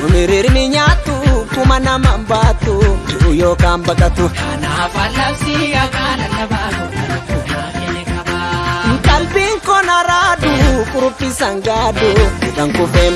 Tumirirni nyaattu kuma nama baatu yookaan baqatu. Kanaaf allabsii akaana lallabaatu dhaloota ni qaba. Qalbiin koo na raadu kuruphi sangaadu kan kufeen